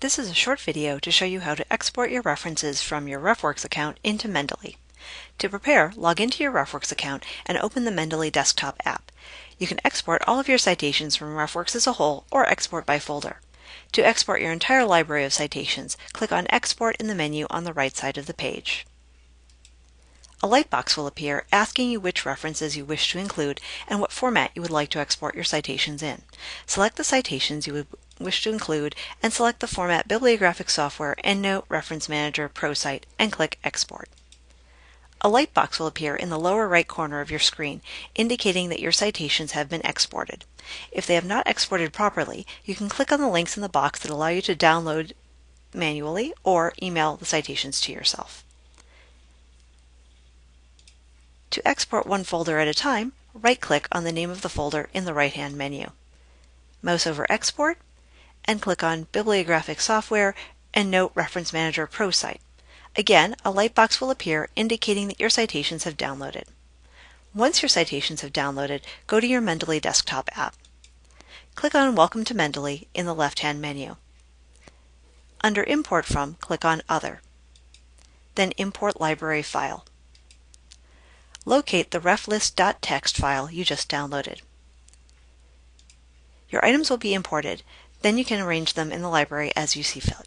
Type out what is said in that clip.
This is a short video to show you how to export your references from your RefWorks account into Mendeley. To prepare, log into your RefWorks account and open the Mendeley desktop app. You can export all of your citations from RefWorks as a whole or export by folder. To export your entire library of citations, click on Export in the menu on the right side of the page. A light box will appear asking you which references you wish to include and what format you would like to export your citations in. Select the citations you would wish to include and select the format Bibliographic Software EndNote Reference Manager ProCite and click Export. A light box will appear in the lower right corner of your screen, indicating that your citations have been exported. If they have not exported properly, you can click on the links in the box that allow you to download manually or email the citations to yourself. To export one folder at a time, right-click on the name of the folder in the right-hand menu. Mouse over Export, and click on Bibliographic Software EndNote Reference Manager ProCite. Again, a lightbox will appear indicating that your citations have downloaded. Once your citations have downloaded, go to your Mendeley desktop app. Click on Welcome to Mendeley in the left-hand menu. Under Import From, click on Other. Then Import Library File locate the reflist.txt file you just downloaded. Your items will be imported, then you can arrange them in the library as you see fit.